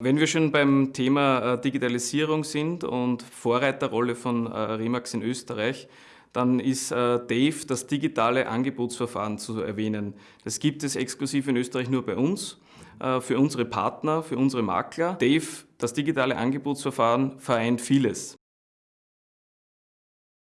Wenn wir schon beim Thema äh, Digitalisierung sind und Vorreiterrolle von äh, Remax in Österreich, dann ist äh, Dave das digitale Angebotsverfahren zu erwähnen. Das gibt es exklusiv in Österreich nur bei uns, für unsere Partner, für unsere Makler. Dave, das digitale Angebotsverfahren, vereint vieles.